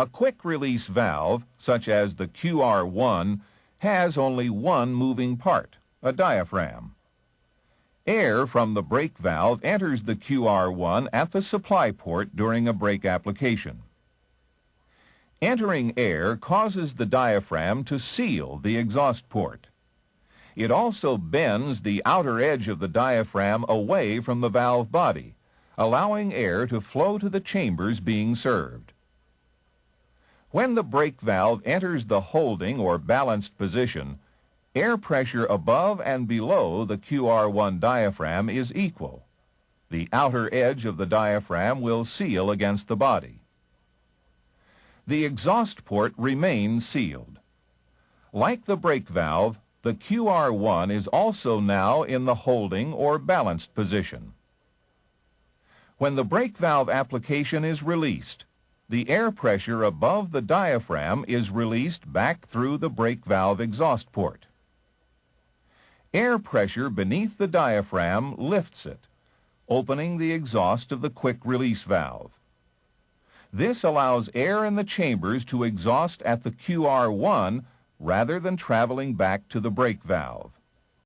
A quick-release valve, such as the QR1, has only one moving part, a diaphragm. Air from the brake valve enters the QR1 at the supply port during a brake application. Entering air causes the diaphragm to seal the exhaust port. It also bends the outer edge of the diaphragm away from the valve body, allowing air to flow to the chambers being served. When the brake valve enters the holding or balanced position, air pressure above and below the QR1 diaphragm is equal. The outer edge of the diaphragm will seal against the body. The exhaust port remains sealed. Like the brake valve, the QR1 is also now in the holding or balanced position. When the brake valve application is released, the air pressure above the diaphragm is released back through the brake valve exhaust port. Air pressure beneath the diaphragm lifts it, opening the exhaust of the quick-release valve. This allows air in the chambers to exhaust at the QR1 rather than traveling back to the brake valve.